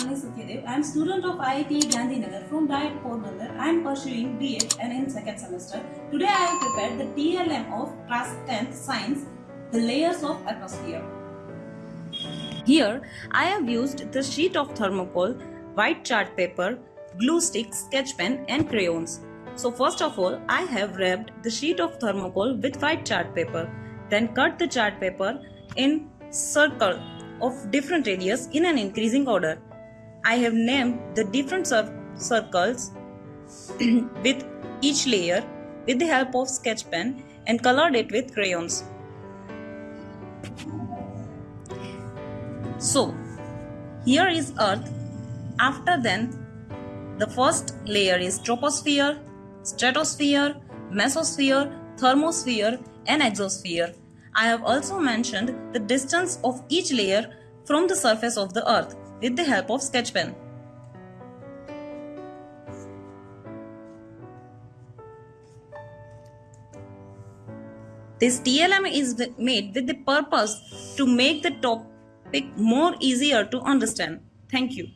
I am student of IIT Gandhinagar from Diet Portnagar. I am pursuing BA and in second semester. Today I have prepared the TLM of class 10th science, the layers of atmosphere. Here I have used the sheet of thermocol, white chart paper, glue stick, sketch pen and crayons. So first of all I have wrapped the sheet of thermocol with white chart paper. Then cut the chart paper in circle of different radius in an increasing order. I have named the different cir- circles with each layer with the help of sketch pen and colored it with crayons. So, here is Earth. After then, the first layer is troposphere, stratosphere, mesosphere, thermosphere, and exosphere. I have also mentioned the distance of each layer from the surface of the Earth with the help of sketch pen. This TLM is made with the purpose to make the topic more easier to understand. Thank you.